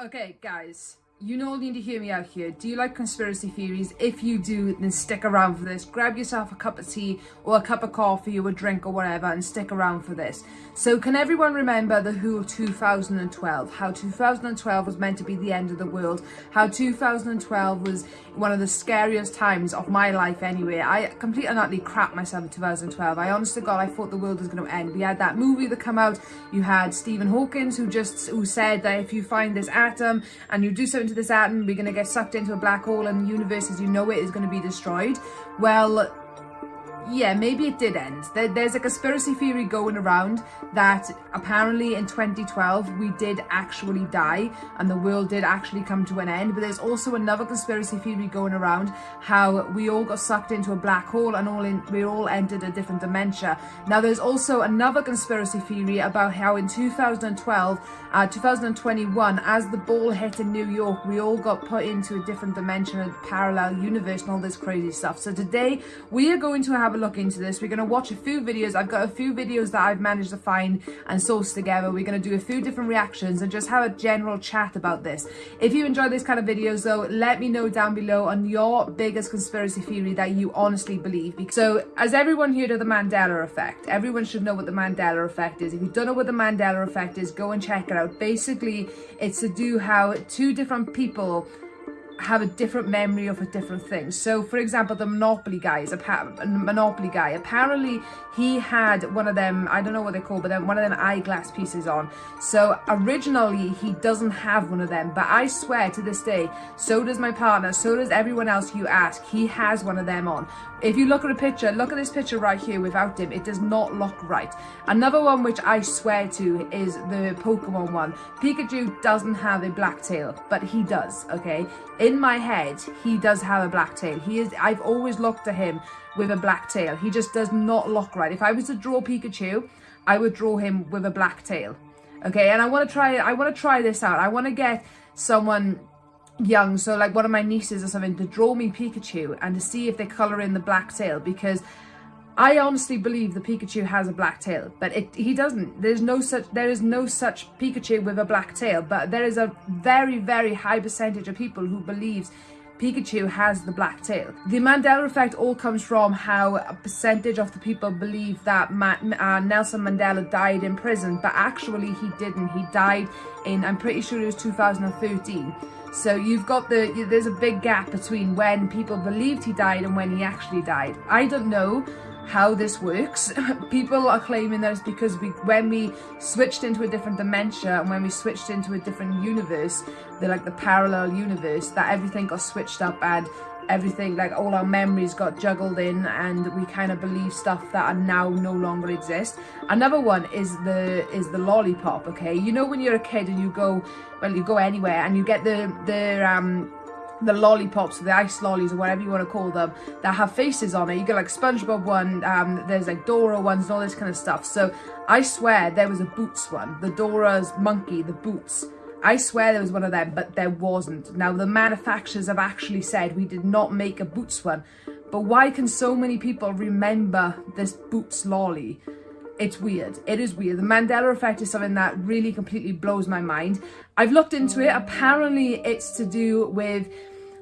Okay, guys, you all need to hear me out here. Do you like conspiracy theories? If you do, then stick around for this. Grab yourself a cup of tea or a cup of coffee or a drink or whatever and stick around for this. So can everyone remember the Who of 2012? How 2012 was meant to be the end of the world? How 2012 was one of the scariest times of my life anyway. I completely and utterly crap myself in 2012. I honestly God, I thought the world was going to end. We had that movie that come out. You had Stephen Hawkins who just who said that if you find this atom and you do something to this atom, we're going to get sucked into a black hole and the universe as you know it is going to be destroyed. Well, yeah, maybe it did end. There, there's a conspiracy theory going around that apparently in 2012 we did actually die and the world did actually come to an end. But there's also another conspiracy theory going around how we all got sucked into a black hole and all in, we all entered a different dimension. Now there's also another conspiracy theory about how in 2012, uh, 2021, as the ball hit in New York, we all got put into a different dimension, a parallel universe and all this crazy stuff. So today we are going to have a look into this. We're going to watch a few videos. I've got a few videos that I've managed to find and source together. We're going to do a few different reactions and just have a general chat about this. If you enjoy this kind of videos though, let me know down below on your biggest conspiracy theory that you honestly believe. So as everyone heard of the Mandela effect, everyone should know what the Mandela effect is. If you don't know what the Mandela effect is, go and check it out. Basically, it's to do how two different people have a different memory of a different thing. So, for example, the Monopoly guy is a Monopoly guy. Apparently, he had one of them, I don't know what they're called, but then one of them eyeglass pieces on. So, originally, he doesn't have one of them. But I swear to this day, so does my partner, so does everyone else you ask, he has one of them on. If you look at a picture, look at this picture right here without him, it does not look right. Another one which I swear to is the Pokemon one. Pikachu doesn't have a black tail, but he does, okay? In my head, he does have a black tail. He is. I've always looked at him with a black tail. He just does not look right. If I was to draw Pikachu, I would draw him with a black tail. Okay, and I want to try I want to try this out. I want to get someone young, so like one of my nieces or something, to draw me Pikachu and to see if they colour in the black tail because I honestly believe the Pikachu has a black tail, but it, he doesn't. There's no such there is no such Pikachu with a black tail, but there is a very very high percentage of people who believes Pikachu has the black tail. The Mandela effect all comes from how a percentage of the people believe that Ma uh, Nelson Mandela died in prison, but actually he didn't. He died in, I'm pretty sure it was 2013. So you've got the, there's a big gap between when people believed he died and when he actually died. I don't know how this works. People are claiming that it's because we, when we switched into a different dementia and when we switched into a different universe, the like the parallel universe, that everything got switched up and everything like all our memories got juggled in and we kind of believe stuff that are now no longer exist another one is the is the lollipop okay you know when you're a kid and you go well you go anywhere and you get the the um the lollipops, the ice lollies, or whatever you want to call them, that have faces on it. You get like SpongeBob one, um, there's like Dora ones and all this kind of stuff. So I swear there was a Boots one, the Dora's monkey, the Boots. I swear there was one of them, but there wasn't. Now the manufacturers have actually said we did not make a Boots one, but why can so many people remember this Boots lolly? it's weird. It is weird. The Mandela effect is something that really completely blows my mind. I've looked into it. Apparently it's to do with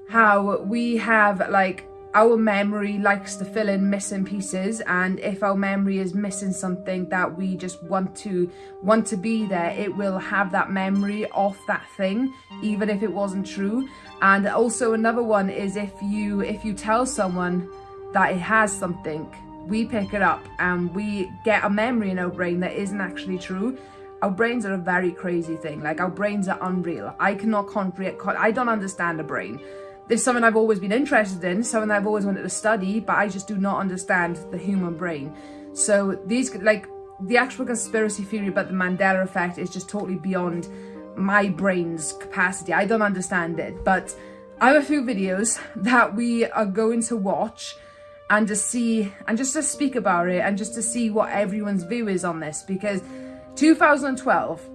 how we have like our memory likes to fill in missing pieces and if our memory is missing something that we just want to want to be there it will have that memory of that thing even if it wasn't true. And also another one is if you if you tell someone that it has something we pick it up and we get a memory in our brain that isn't actually true. Our brains are a very crazy thing like our brains are unreal. I cannot comprehend i don't understand a brain is something i've always been interested in something i've always wanted to study but i just do not understand the human brain. So these like the actual conspiracy theory about the mandela effect is just totally beyond my brain's capacity. I don't understand it but i have a few videos that we are going to watch and to see and just to speak about it and just to see what everyone's view is on this because 2012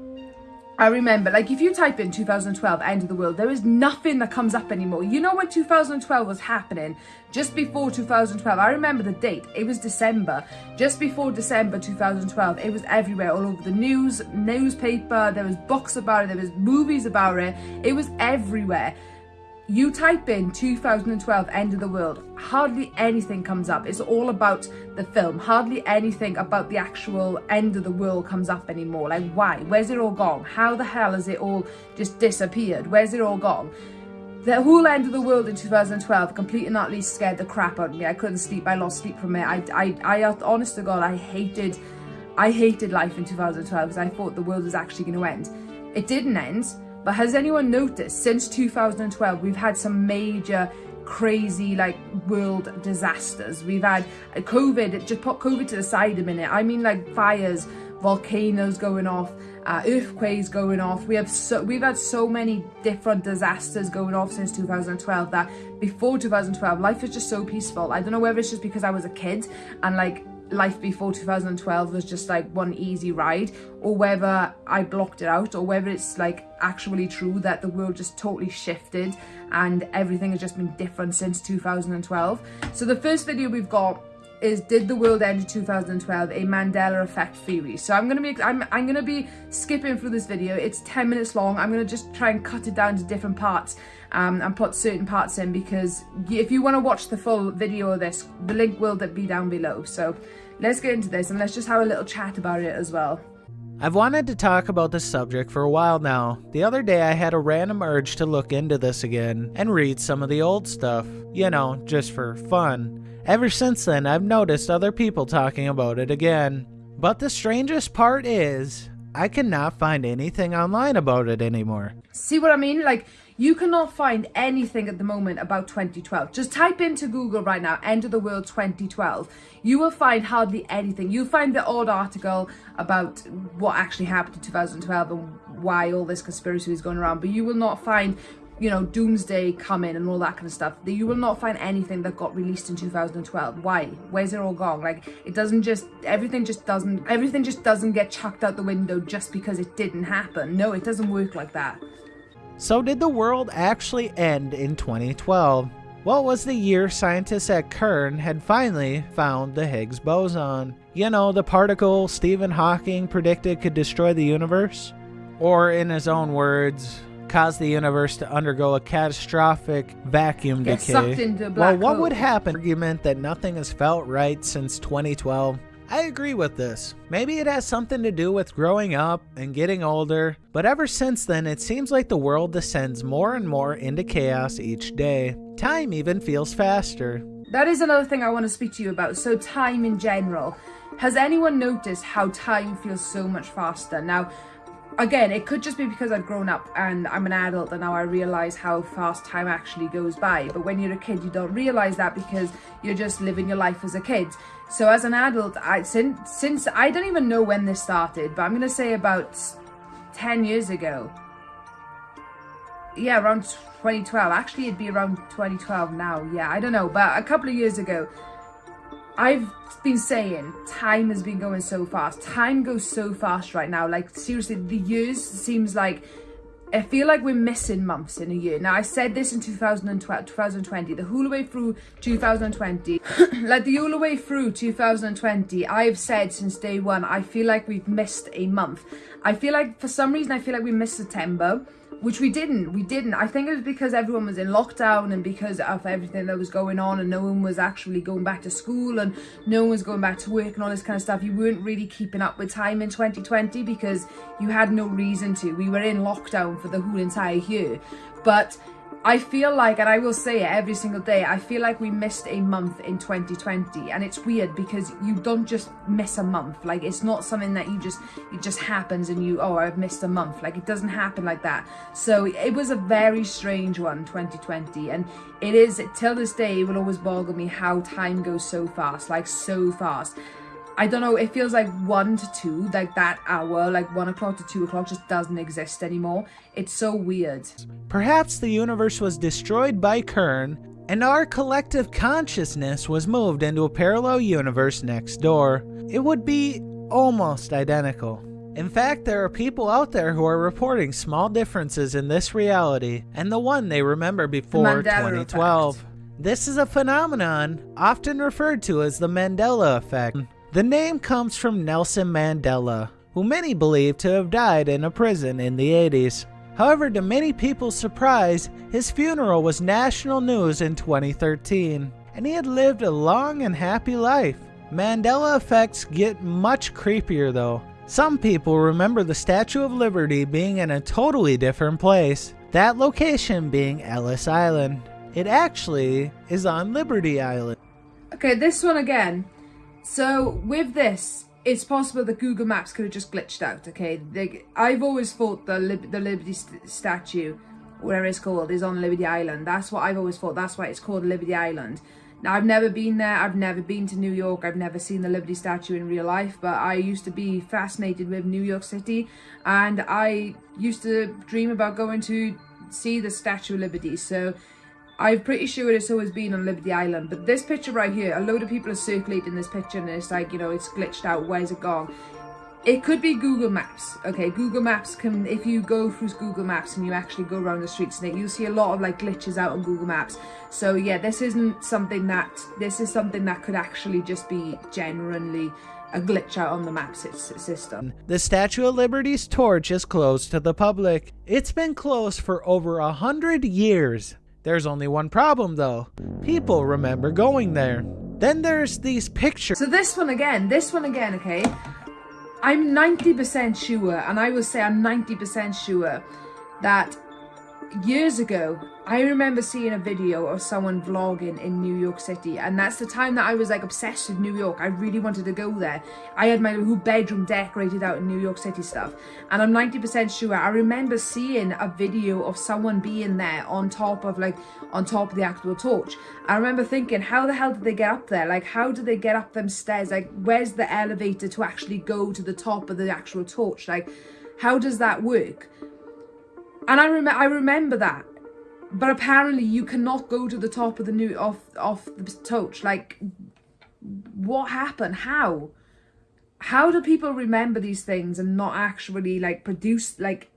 I remember, like, if you type in 2012 end of the world, there is nothing that comes up anymore. You know when 2012 was happening? Just before 2012, I remember the date. It was December. Just before December 2012, it was everywhere, all over the news, newspaper. There was books about it. There was movies about it. It was everywhere. You type in 2012 End of the World, hardly anything comes up. It's all about the film. Hardly anything about the actual end of the world comes up anymore. Like why? Where's it all gone? How the hell has it all just disappeared? Where's it all gone? The whole end of the world in 2012 completely and utterly scared the crap out of me. I couldn't sleep. I lost sleep from it. I, I, I, honest to God, I hated, I hated life in 2012 because I thought the world was actually going to end. It didn't end but has anyone noticed since 2012 we've had some major crazy like world disasters. We've had COVID, just put COVID to the side a minute. I mean like fires, volcanoes going off, uh, earthquakes going off. We have so we've had so many different disasters going off since 2012 that before 2012 life was just so peaceful. I don't know whether it's just because I was a kid and like life before 2012 was just like one easy ride or whether I blocked it out or whether it's like actually true that the world just totally shifted and everything has just been different since 2012. So the first video we've got is did the world end in 2012 a Mandela effect theory. So I'm gonna be I'm, I'm gonna be skipping through this video. It's 10 minutes long. I'm gonna just try and cut it down to different parts um, and put certain parts in because if you want to watch the full video of this the link will that be down below. So let's get into this and let's just have a little chat about it as well. I've wanted to talk about this subject for a while now. The other day I had a random urge to look into this again and read some of the old stuff, you know, just for fun. Ever since then, I've noticed other people talking about it again. But the strangest part is, I cannot find anything online about it anymore. See what I mean? Like, you cannot find anything at the moment about 2012. Just type into Google right now, end of the world 2012. You will find hardly anything. You'll find the odd article about what actually happened in 2012 and why all this conspiracy is going around, but you will not find you know, doomsday coming and all that kind of stuff. You will not find anything that got released in 2012. Why? Where's it all gone? Like, it doesn't just, everything just doesn't, everything just doesn't get chucked out the window just because it didn't happen. No, it doesn't work like that. So did the world actually end in 2012? What was the year scientists at CERN had finally found the Higgs boson? You know, the particle Stephen Hawking predicted could destroy the universe? Or in his own words, cause the universe to undergo a catastrophic vacuum Get decay. well, what hole. would happen? Argument that nothing has felt right since 2012. I agree with this. Maybe it has something to do with growing up and getting older, but ever since then it seems like the world descends more and more into chaos each day. Time even feels faster. That is another thing I want to speak to you about. So time in general. Has anyone noticed how time feels so much faster? Now, again, it could just be because I've grown up and I'm an adult and now I realise how fast time actually goes by. But when you're a kid, you don't realise that because you're just living your life as a kid. So as an adult, I since, since I don't even know when this started, but I'm to say about 10 years ago. Yeah, around 2012. Actually, it'd be around 2012 now. Yeah, I don't know. But a couple of years ago, I've been saying time has been going so fast. Time goes so fast right now. Like seriously, the years seems like I feel like we're missing months in a year. Now, I said this in 2012, 2020, the whole way through 2020, like the whole way through 2020, I've said since day one, I feel like we've missed a month. I feel like, for some reason, I feel like we missed September which we didn't we didn't. I think it was because everyone was in lockdown and because of everything that was going on and no one was actually going back to school and no one was going back to work and all this kind of stuff. You weren't really keeping up with time in 2020 because you had no reason to. We were in lockdown for the whole entire year. But I feel like, and I will say it every single day, I feel like we missed a month in 2020 and it's weird because you don't just miss a month. Like it's not something that you just, it just happens and you, oh, I've missed a month. Like it doesn't happen like that. So it was a very strange one, 2020. And it is, till this day, it will always boggle me how time goes so fast, like so fast. I don't know, it feels like 1 to 2, like that hour, like 1 o'clock to 2 o'clock just doesn't exist anymore. It's so weird. Perhaps the universe was destroyed by CERN, and our collective consciousness was moved into a parallel universe next door. It would be almost identical. In fact, there are people out there who are reporting small differences in this reality and the one they remember before 2012. Effect. This is a phenomenon often referred to as the Mandela effect. The name comes from Nelson Mandela, who many believe to have died in a prison in the 80s. However, to many people's surprise, his funeral was national news in 2013, and he had lived a long and happy life. Mandela effects get much creepier though. Some people remember the Statue of Liberty being in a totally different place, that location being Ellis Island. It actually is on Liberty Island. Okay, this one again. So with this, it's possible that Google Maps could have just glitched out, okay? They, I've always thought the, Lib the Liberty st statue, whatever it's called, is on Liberty Island. That's what I've always thought. That's why it's called Liberty Island. Now, I've never been there, I've never been to New York, I've never seen the Liberty statue in real life, but I used to be fascinated with New York City, and I used to dream about going to see the Statue of Liberty, so I'm pretty sure it's always been on Liberty Island, but this picture right here, a load of people are circulating this picture, and it's like, you know, it's glitched out, where's it gone? It could be Google Maps, okay? Google Maps can, if you go through Google Maps and you actually go around the streets, and it, you'll see a lot of like glitches out on Google Maps. So yeah, this isn't something that, this is something that could actually just be genuinely a glitch out on the map system. The Statue of Liberty's torch is closed to the public. It's been closed for over a hundred years. There's only one problem though. People remember going there. Then there's these pictures. So this one again, this one again, okay? I'm 90% sure, and I will say I'm 90% sure, that years ago, I remember seeing a video of someone vlogging in New York City and that's the time that I was like obsessed with New York. I really wanted to go there. I had my whole bedroom decorated out in New York City stuff and I'm 90% sure I remember seeing a video of someone being there on top of like on top of the actual torch. I remember thinking how the hell did they get up there? Like how did they get up them stairs? Like where's the elevator to actually go to the top of the actual torch? Like how does that work? And I, rem I remember that. But apparently you cannot go to the top of the new off off the torch. Like what happened? How? How do people remember these things and not actually like produce like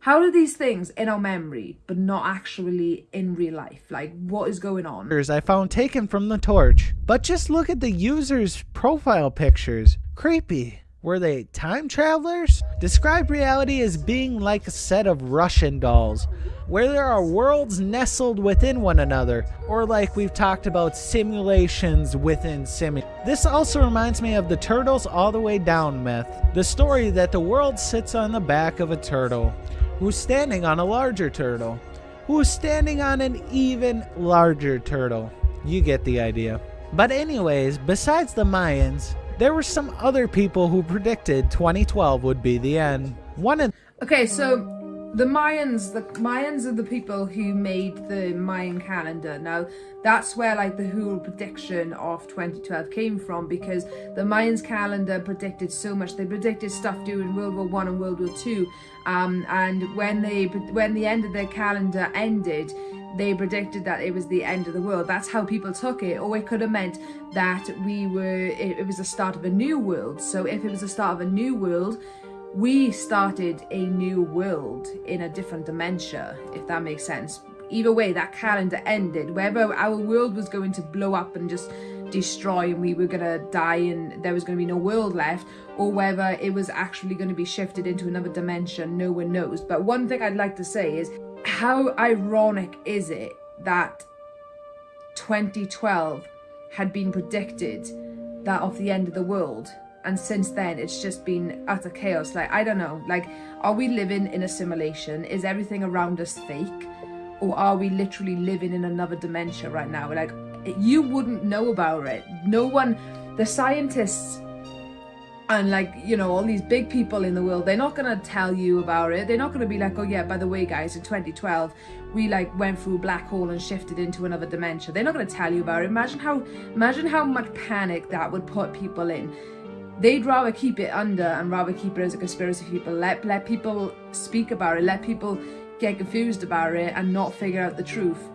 how do these things in our memory but not actually in real life? Like what is going on? I found taken from the torch. But just look at the user's profile pictures. Creepy. Were they time travelers? Describe reality as being like a set of Russian dolls, where there are worlds nestled within one another, or like we've talked about simulations within simu. This also reminds me of the Turtles All the Way Down myth, the story that the world sits on the back of a turtle, who's standing on a larger turtle, who's standing on an even larger turtle. You get the idea. But anyways, besides the Mayans, there were some other people who predicted 2012 would be the end. One of Okay, so the Mayans, the Mayans are the people who made the Mayan calendar. Now, that's where like the whole prediction of 2012 came from because the Mayans calendar predicted so much. They predicted stuff during World War One and World War Two, um, and when they when the end of their calendar ended, they predicted that it was the end of the world. That's how people took it. Or it could have meant that we were, it, it was the start of a new world. So if it was the start of a new world, we started a new world in a different dimension, if that makes sense. Either way, that calendar ended. Whether our world was going to blow up and just destroy and we were going to die and there was going to be no world left, or whether it was actually going to be shifted into another dimension, no one knows. But one thing I'd like to say is how ironic is it that 2012 had been predicted that of the end of the world and since then it's just been utter chaos? Like i don't know. Like are we living in a simulation? Is everything around us fake? Or are we literally living in another dimension right now? Like you wouldn't know about it. No one the scientists and like you know all these big people in the world they're not gonna tell you about it. They're not gonna be like oh yeah by the way guys in 2012 we like went through a black hole and shifted into another dimension. They're not gonna tell you about it. Imagine how imagine how much panic that would put people in. They'd rather keep it under and rather keep it as a conspiracy people let let people speak about it let people get confused about it and not figure out the truth.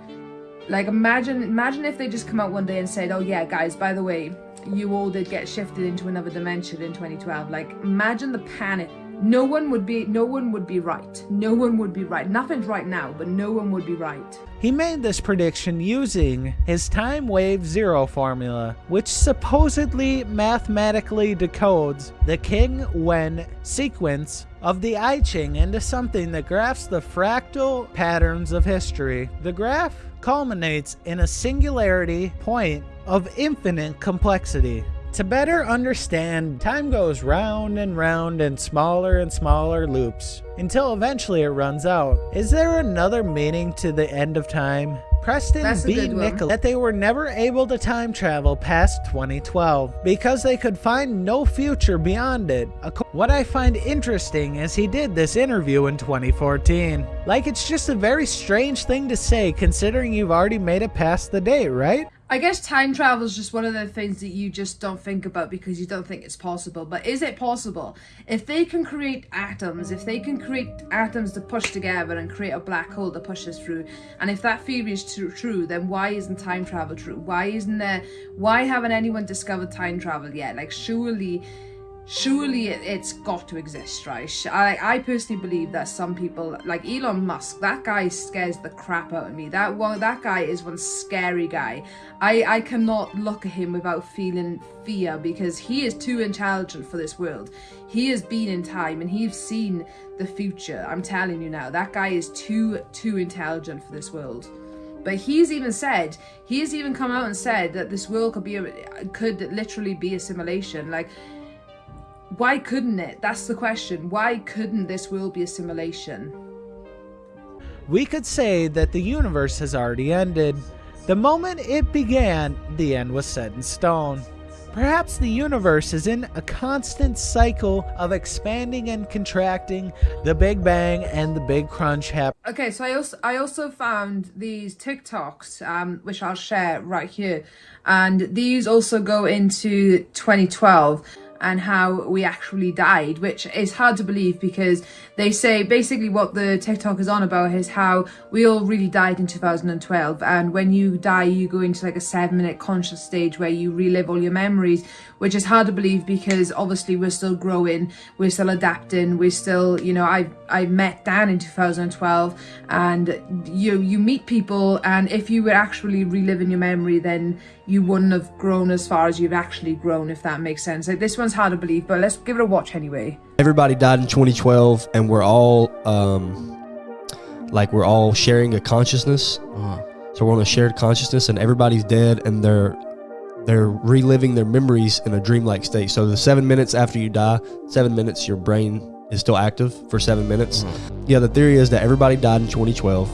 Like imagine imagine if they just come out one day and said oh yeah guys by the way you all did get shifted into another dimension in 2012. Like, imagine the panic. No one would be, no one would be right. No one would be right. Nothing's right now, but no one would be right. He made this prediction using his time wave zero formula, which supposedly mathematically decodes the King Wen sequence of the I Ching into something that graphs the fractal patterns of history. The graph culminates in a singularity point of infinite complexity. To better understand, time goes round and round in smaller and smaller loops until eventually it runs out. Is there another meaning to the end of time? Preston That's B. good that they were never able to time travel past 2012 because they could find no future beyond it. What I find interesting is he did this interview in 2014. Like it's just a very strange thing to say considering you've already made it past the date, right? I guess time travel is just one of the things that you just don't think about because you don't think it's possible. But is it possible? If they can create atoms, if they can create atoms to push together and create a black hole to push us through, and if that theory is tru- true, then why isn't time travel true? Why isn't there? Why haven't anyone discovered time travel yet? Like surely. Surely it, it's got to exist, right? I, I personally believe that some people, like Elon Musk, that guy scares the crap out of me. That one, that guy is one scary guy. I, I cannot look at him without feeling fear because he is too intelligent for this world. He has been in time and he's seen the future. I'm telling you now, that guy is too too intelligent for this world. But he's even said, he has even come out and said that this world could be a, could literally be a simulation. Like why couldn't it? That's the question. Why couldn't this world be a simulation? We could say that the universe has already ended. The moment it began, the end was set in stone. Perhaps the universe is in a constant cycle of expanding and contracting, the Big Bang and the Big Crunch happen. Okay, so I also I also found these TikToks, um, which I'll share right here, and these also go into 2012 and how we actually died, which is hard to believe because they say basically what the TikTok is on about is how we all really died in 2012, and when you die, you go into like a seven minute conscious stage where you relive all your memories, which is hard to believe because obviously we're still growing, we're still adapting, we're still, you know, I I met Dan in 2012, and you you meet people, and if you were actually reliving your memory, then you wouldn't have grown as far as you've actually grown, if that makes sense. Like this one's hard to believe, but let's give it a watch anyway. everybody died in 2012 and we're all um like we're all sharing a consciousness. So we're on a shared consciousness and everybody's dead and they're they're reliving their memories in a dreamlike state. So the seven minutes after you die seven minutes your brain is still active for seven minutes. Yeah the theory is that everybody died in 2012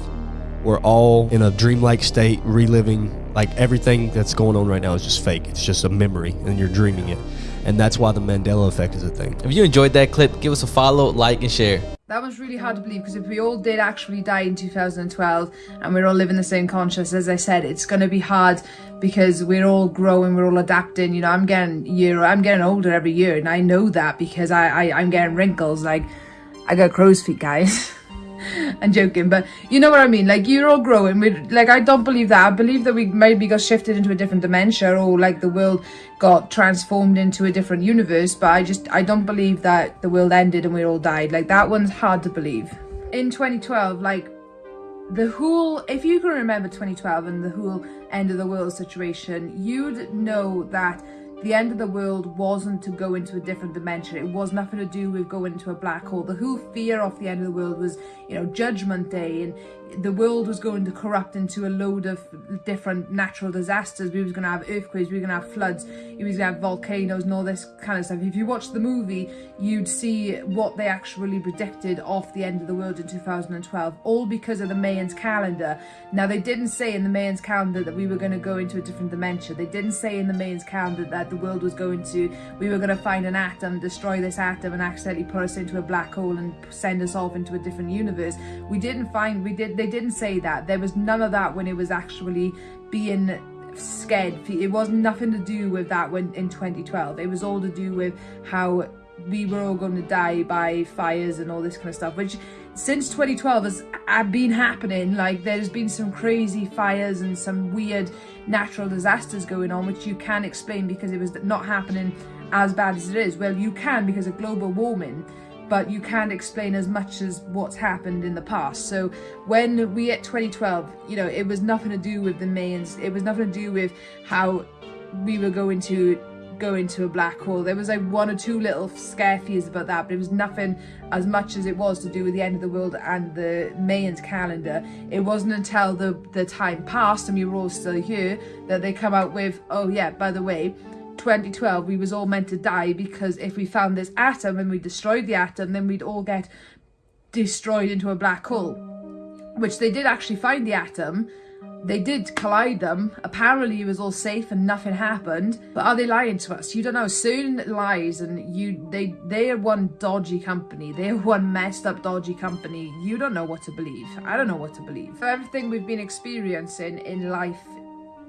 we're all in a dreamlike state reliving like everything that's going on right now is just fake. It's just a memory and you're dreaming it and that's why the mandela effect is a thing If you enjoyed that clip, give us a follow, like, and share. That was really hard to believe because if we all did actually die in 2012 and we're all living the same conscious, as I said, it's going to be hard because we're all growing, we're all adapting. You know, I'm getting year, I'm getting older every year, and I know that because I, I I'm getting wrinkles. Like, I got crow's feet, guys. I'm joking, but you know what I mean. Like you're all growing. We like I don't believe that. I believe that we maybe got shifted into a different dimension, or like the world got transformed into a different universe. But I just I don't believe that the world ended and we all died. Like that one's hard to believe. In 2012, like the whole if you can remember 2012 and the whole end of the world situation you'd know that the end of the world wasn't to go into a different dimension. It was nothing to do with going into a black hole. The whole fear of the end of the world was you know judgment day and the world was going to corrupt into a load of different natural disasters. We was going to have earthquakes we were going to have floods we was going to have volcanoes and all this kind of stuff. If you watch the movie you'd see what they actually predicted of the end of the world in 2012 all because of the Mayans calendar. Now they didn't say in the Mayans calendar that we were going to go into a different dimension. They didn't say in the Mayans calendar that the world was going to we were going to find an atom destroy this atom and accidentally put us into a black hole and send us off into a different universe. We didn't find we did they didn't say that. There was none of that when it was actually being scared. It was nothing to do with that when in 2012 it was all to do with how we were all going to die by fires and all this kind of stuff which since 2012 has been happening. Like there's been some crazy fires and some weird natural disasters going on which you can explain because it was not happening as bad as it is. Well you can because of global warming but you can't explain as much as what's happened in the past. So when we at 2012, you know, it was nothing to do with the Mayans. It was nothing to do with how we were going to go into a black hole. There was like one or two little scare fears about that, but it was nothing as much as it was to do with the end of the world and the Mayans calendar. It wasn't until the, the time passed and we were all still here that they come out with, oh yeah, by the way, 2012 we was all meant to die because if we found this atom and we destroyed the atom then we'd all get destroyed into a black hole. Which they did actually find the atom. They did collide them. Apparently it was all safe and nothing happened. But are they lying to us? You don't know. CERN lies and you they they are one dodgy company. They are one messed up dodgy company. You don't know what to believe. I don't know what to believe. For everything we've been experiencing in life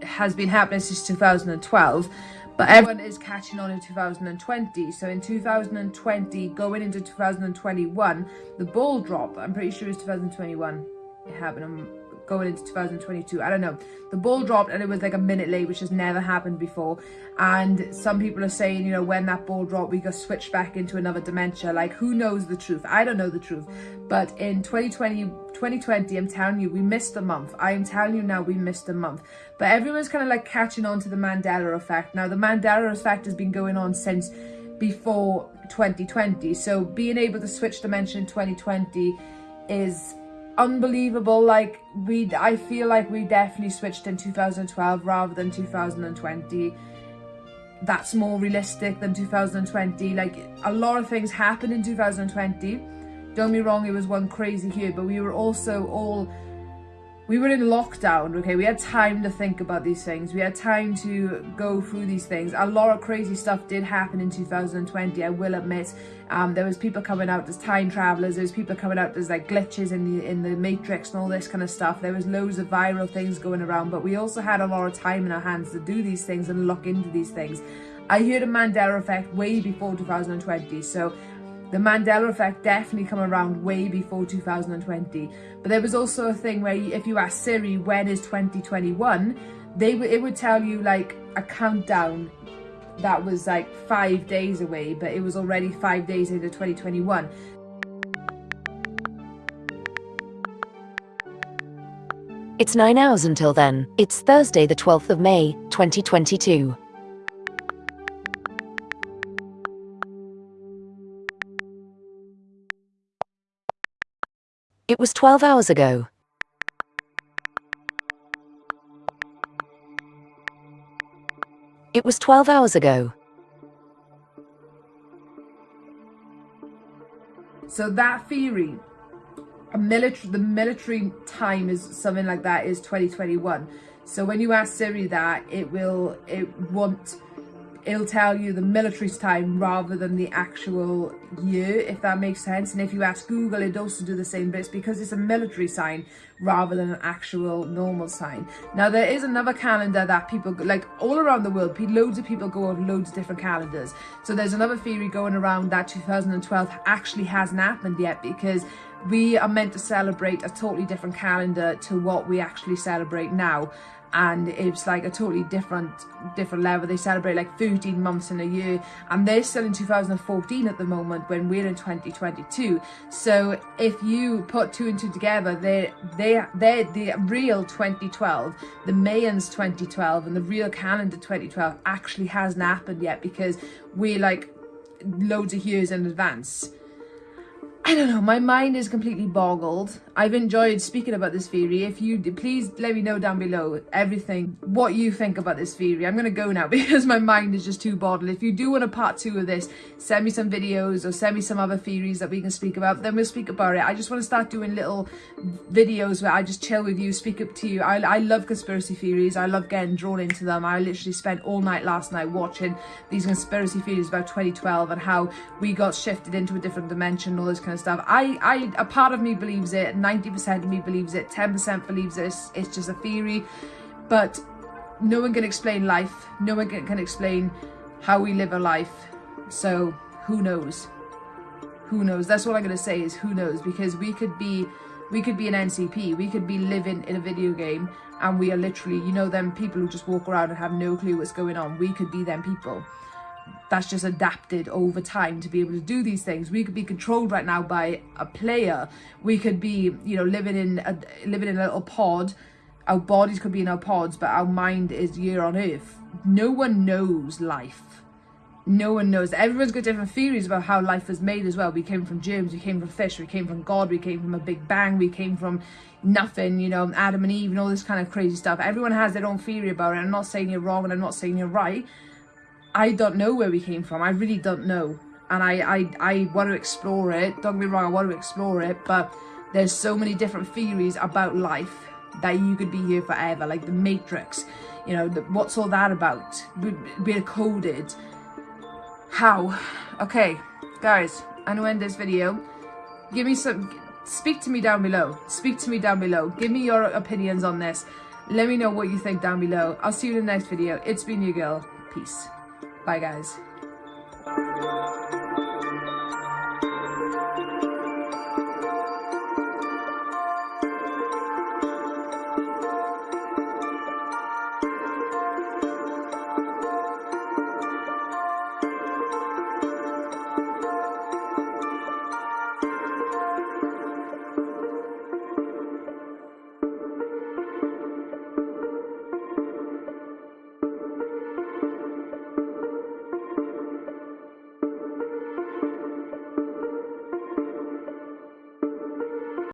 has been happening since 2012 but everyone is catching on in 2020 so in 2020 going into 2021 the ball drop i'm pretty sure it's 2021 it happened I'm going into 2022 i don't know. The ball dropped and it was like a minute late which has never happened before. And some people are saying you know when that ball dropped we got switched back into another dementia. Like who knows the truth? I don't know the truth. But in 2020 2020 i'm telling you we missed a month. I am telling you now we missed a month. But everyone's kind of like catching on to the mandela effect. Now the mandela effect has been going on since before 2020 so being able to switch dimension in 2020 is unbelievable like we i feel like we definitely switched in 2012 rather than 2020 that's more realistic than 2020 like a lot of things happened in 2020 don't be wrong it was one crazy year but we were also all we were in lockdown okay? We had time to think about these things. We had time to go through these things. A lot of crazy stuff did happen in 2020 i will admit. Um, there was people coming out as time travelers. There was people coming out as like glitches in the in the matrix and all this kind of stuff. There was loads of viral things going around but we also had a lot of time in our hands to do these things and look into these things. I heard a mandela effect way before 2020 so the Mandela effect definitely come around way before 2020. But there was also a thing where if you ask Siri, when is 2021? They it would tell you like a countdown that was like five days away, but it was already five days into 2021. It's nine hours until then. It's Thursday, the 12th of May, 2022. It was 12 hours ago. It was 12 hours ago. So that theory, military, the military time is something like that is 2021. So when you ask Siri that, it will, it won't it'll tell you the military's time rather than the actual year, if that makes sense. And if you ask Google, it also do the same, but it's because it's a military sign rather than an actual normal sign. Now, there is another calendar that people, like all around the world, loads of people go on loads of different calendars. So there's another theory going around that 2012 actually hasn't happened yet because we are meant to celebrate a totally different calendar to what we actually celebrate now and it's like a totally different different level. They celebrate like 13 months in a year and they're still in 2014 at the moment when we're in 2022 so if you put two and two together they they they're the real 2012 the mayans 2012 and the real calendar 2012 actually hasn't happened yet because we're like loads of years in advance. I don't know, my mind is completely boggled. I've enjoyed speaking about this theory. If you please let me know down below everything, what you think about this theory. I'm going to go now because my mind is just too boggled. If you do want a part two of this, send me some videos or send me some other theories that we can speak about. Then we'll speak about it. I just want to start doing little videos where I just chill with you, speak up to you. I, I love conspiracy theories. I love getting drawn into them. I literally spent all night last night watching these conspiracy theories about 2012 and how we got shifted into a different dimension, all this kind of stuff. I, I, a part of me believes it, 90% of me believes it, 10% believes it's, it's just a theory, but no one can explain life. No one can, explain how we live a life. So who knows? who knows? That's all I'm gonna say is who knows because we could be we could be an NCP, we could be living in a video game and we are literally, you know, them people who just walk around and have no clue what's going on. We could be them people. That's just adapted over time to be able to do these things. We could be controlled right now by a player. We could be, you know, living in a living in a little pod. Our bodies could be in our pods, but our mind is here on Earth. No one knows life no one knows. Everyone's got different theories about how life was made as well. We came from germs, we came from fish, we came from God, we came from a big bang, we came from nothing, you know, Adam and Eve and all this kind of crazy stuff. Everyone has their own theory about it. I'm not saying you're wrong and I'm not saying you're right. I don't know where we came from. I really don't know. And I, I, I want to explore it. Don't get me wrong, I want to explore it. But there's so many different theories about life that you could be here forever. Like the Matrix, you know, the, what's all that about? We're coded how? Okay, guys, I'm gonna end this video. Give me some, speak to me down below. Speak to me down below. Give me your opinions on this. Let me know what you think down below. I'll see you in the next video. It's been your girl. Peace. Bye, guys.